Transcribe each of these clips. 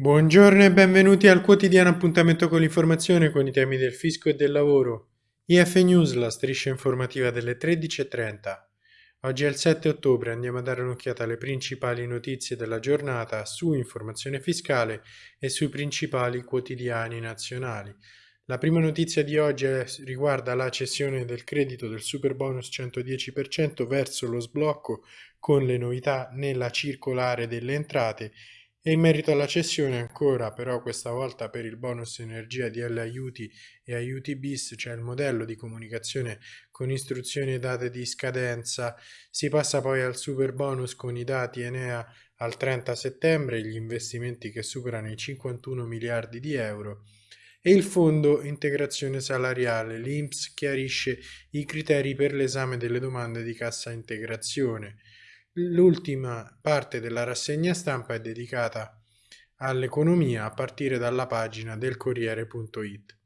Buongiorno e benvenuti al quotidiano appuntamento con l'informazione con i temi del fisco e del lavoro. IF News, la striscia informativa delle 13.30. Oggi è il 7 ottobre, andiamo a dare un'occhiata alle principali notizie della giornata su informazione fiscale e sui principali quotidiani nazionali. La prima notizia di oggi riguarda la cessione del credito del super bonus 110% verso lo sblocco con le novità nella circolare delle entrate e in merito alla cessione ancora, però questa volta per il bonus energia di L aiuti e aiuti bis, cioè il modello di comunicazione con istruzioni e date di scadenza, si passa poi al super bonus con i dati Enea al 30 settembre, gli investimenti che superano i 51 miliardi di euro e il Fondo Integrazione Salariale, l'INPS chiarisce i criteri per l'esame delle domande di cassa integrazione. L'ultima parte della rassegna stampa è dedicata all'economia a partire dalla pagina del Corriere.it.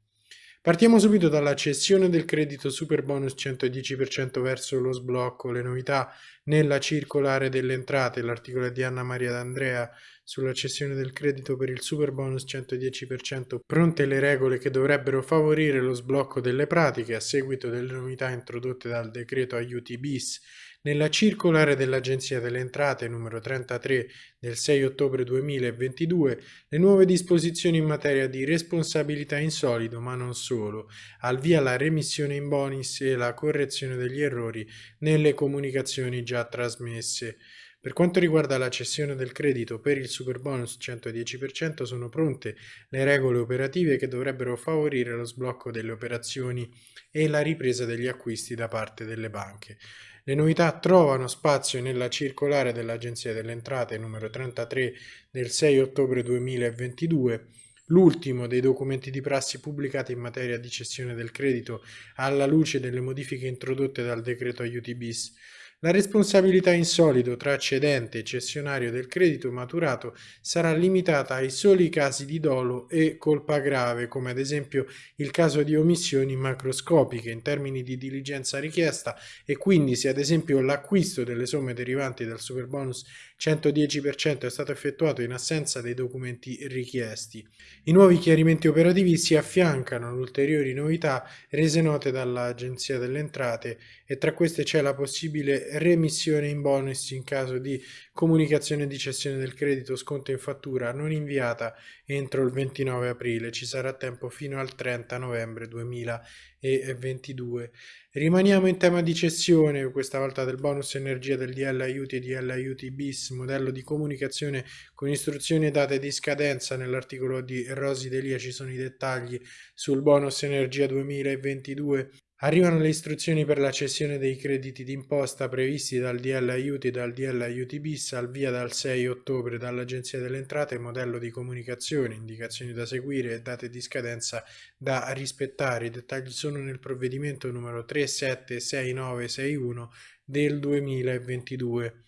Partiamo subito dalla cessione del credito super bonus 110% verso lo sblocco, le novità nella circolare delle entrate, l'articolo di Anna Maria D'Andrea sulla cessione del credito per il super bonus 110%, pronte le regole che dovrebbero favorire lo sblocco delle pratiche a seguito delle novità introdotte dal decreto aiuti bis nella circolare dell'Agenzia delle Entrate numero 33 del 6 ottobre 2022, le nuove disposizioni in materia di responsabilità in solido, ma non solo, al via la remissione in bonus e la correzione degli errori nelle comunicazioni già trasmesse. Per quanto riguarda la cessione del credito per il superbonus 110% sono pronte le regole operative che dovrebbero favorire lo sblocco delle operazioni e la ripresa degli acquisti da parte delle banche. Le novità trovano spazio nella circolare dell'Agenzia delle Entrate numero 33 del 6 ottobre 2022 l'ultimo dei documenti di prassi pubblicati in materia di cessione del credito alla luce delle modifiche introdotte dal decreto aiuti bis la responsabilità in solido tra cedente e cessionario del credito maturato sarà limitata ai soli casi di dolo e colpa grave, come ad esempio il caso di omissioni macroscopiche in termini di diligenza richiesta e quindi se ad esempio l'acquisto delle somme derivanti dal superbonus 110% è stato effettuato in assenza dei documenti richiesti. I nuovi chiarimenti operativi si affiancano ad ulteriori novità rese note dall'Agenzia delle Entrate e tra queste c'è la possibile remissione in bonus in caso di comunicazione di cessione del credito sconto in fattura non inviata entro il 29 aprile. Ci sarà tempo fino al 30 novembre 2022. Rimaniamo in tema di cessione, questa volta del bonus energia del DL aiuti e DL aiuti bis, modello di comunicazione con istruzioni e date di scadenza. Nell'articolo di Rosi Delia ci sono i dettagli sul bonus energia 2022 Arrivano le istruzioni per la cessione dei crediti d'imposta previsti dal DL Aiuti e dal DL Aiuti bis al via dal 6 ottobre dall'Agenzia delle Entrate, modello di comunicazione, indicazioni da seguire e date di scadenza da rispettare. I dettagli sono nel provvedimento numero 376961 del 2022.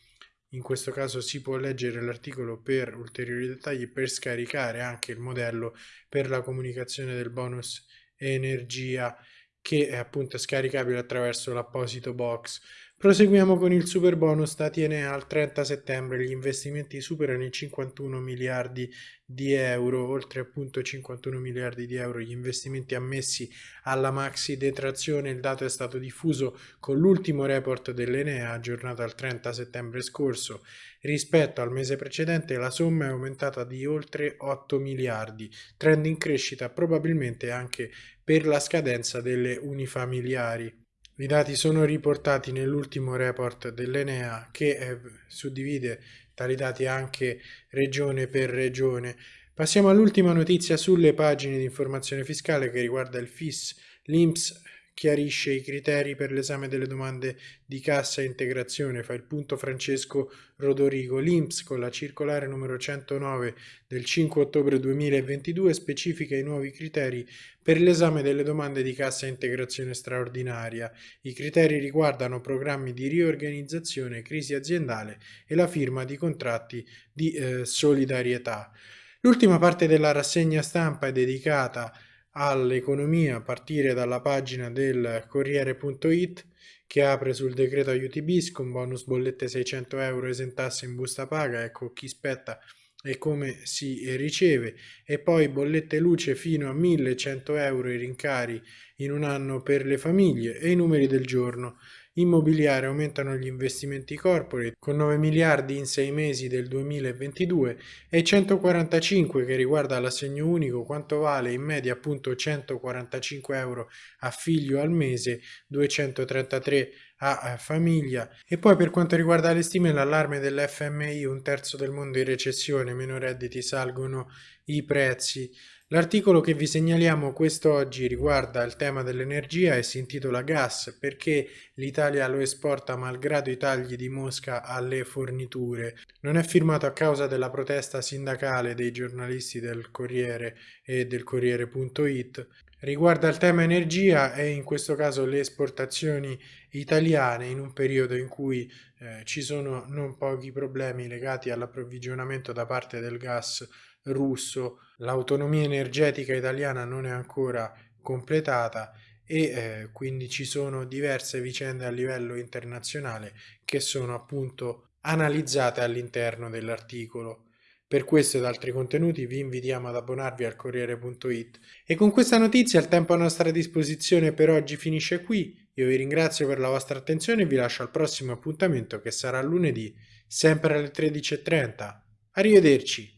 In questo caso si può leggere l'articolo per ulteriori dettagli per scaricare anche il modello per la comunicazione del bonus energia che è appunto scaricabile attraverso l'apposito box. Proseguiamo con il super bonus dati Enea al 30 settembre, gli investimenti superano i 51 miliardi di euro, oltre appunto 51 miliardi di euro gli investimenti ammessi alla maxi detrazione, il dato è stato diffuso con l'ultimo report dell'Enea aggiornato al 30 settembre scorso, rispetto al mese precedente la somma è aumentata di oltre 8 miliardi, trend in crescita probabilmente anche per la scadenza delle unifamiliari. I dati sono riportati nell'ultimo report dell'Enea che eh, suddivide tali dati anche regione per regione. Passiamo all'ultima notizia sulle pagine di informazione fiscale che riguarda il FIS, l'INPS chiarisce i criteri per l'esame delle domande di cassa integrazione, fa il punto Francesco Rodorigo. L'INPS con la circolare numero 109 del 5 ottobre 2022 specifica i nuovi criteri per l'esame delle domande di cassa integrazione straordinaria. I criteri riguardano programmi di riorganizzazione, crisi aziendale e la firma di contratti di eh, solidarietà. L'ultima parte della rassegna stampa è dedicata all'economia a partire dalla pagina del Corriere.it che apre sul decreto aiuti bis con bonus bollette 600 euro esentasse in busta paga, ecco chi spetta e come si riceve e poi bollette luce fino a 1100 euro i rincari in un anno per le famiglie e i numeri del giorno immobiliare aumentano gli investimenti corporate con 9 miliardi in 6 mesi del 2022 e 145 che riguarda l'assegno unico quanto vale in media appunto 145 euro a figlio al mese 233 a famiglia. E poi per quanto riguarda le stime l'allarme dell'FMI un terzo del mondo in recessione meno redditi salgono i prezzi L'articolo che vi segnaliamo quest'oggi riguarda il tema dell'energia e si intitola Gas perché l'Italia lo esporta malgrado i tagli di Mosca alle forniture. Non è firmato a causa della protesta sindacale dei giornalisti del Corriere e del Corriere.it. Riguarda il tema energia e in questo caso le esportazioni italiane in un periodo in cui eh, ci sono non pochi problemi legati all'approvvigionamento da parte del gas russo, l'autonomia energetica italiana non è ancora completata e eh, quindi ci sono diverse vicende a livello internazionale che sono appunto analizzate all'interno dell'articolo. Per questo ed altri contenuti vi invitiamo ad abbonarvi al Corriere.it. E con questa notizia il tempo a nostra disposizione per oggi finisce qui. Io vi ringrazio per la vostra attenzione e vi lascio al prossimo appuntamento che sarà lunedì, sempre alle 13.30. Arrivederci!